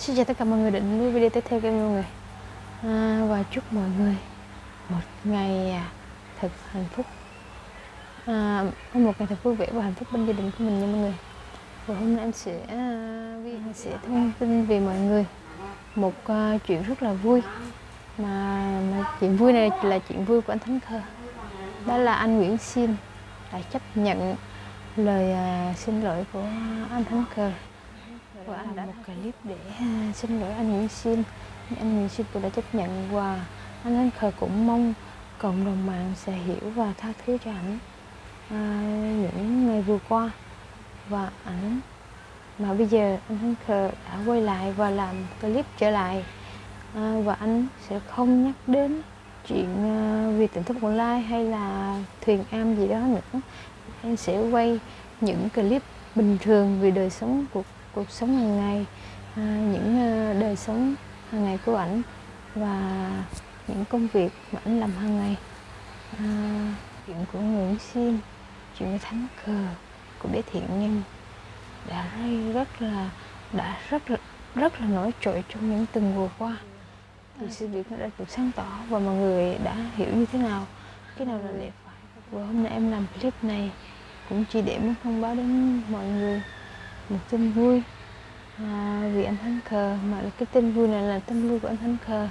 Xin chào tất cả mọi người định nuôi video tiếp theo của em mọi người. À, Và chúc mọi người một ngày à, thật hạnh phúc. À, Một ngày thật vui vẻ và hạnh phúc bên gia đình của mình nha mọi người. Và hôm nay em sẽ uh, sẽ thông tin về mọi người Một uh, chuyện rất là vui. Mà, mà chuyện vui này là chuyện vui của anh Thánh Khơ. Đó là anh Nguyễn Xin đã chấp nhận lời uh, xin lỗi của anh Thánh Khơ và anh đã một clip để xin lỗi anh Nguyễn Xin. Anh Nguyễn Xin cũng đã chấp nhận và anh Anh Khờ cũng mong cộng đồng mạng sẽ hiểu và tha thứ cho ảnh à, những ngày vừa qua. Và ảnh mà bây giờ anh Anh Khờ đã quay lại và làm clip trở lại. À, và anh sẽ không nhắc đến chuyện uh, vì tỉnh thức online hay là thuyền am gì đó nữa. Anh sẽ quay những clip bình thường về đời sống của cuộc sống hàng ngày à, những à, đời sống hàng ngày của ảnh và những công việc mà ảnh làm hàng ngày. À, chuyện của Nguyễn Sim chuyện của Thánh Cờ của bé thiện nhân đã rất là đã rất là rất là nổi trội trong những tuần vừa qua. Thì sự việc nó đã được sáng tỏ và mọi người đã hiểu như thế nào cái nào là đẹp và hôm nay em làm clip này cũng chỉ để muốn thông báo đến mọi người một tin vui à, vì anh Thắng Khờ. Mà cái tin vui này là tin vui của anh Thắng Khờ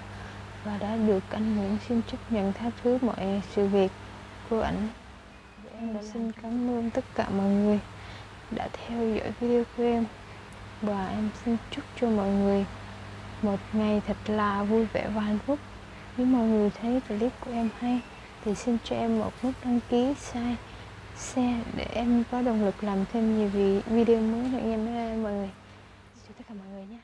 và đã được anh Nguyễn xin chấp nhận tha thứ mọi sự việc của ảnh. Em đã xin cảm ơn tất cả mọi người đã theo dõi video của em và em xin chúc cho mọi người một ngày thật là vui vẻ và hạnh phúc. Nếu mọi người thấy clip của em hay thì xin cho em một nút đăng ký sai share để em có động lực làm thêm nhiều video mới nữa nha mọi người. Chào tất cả mọi người nhé.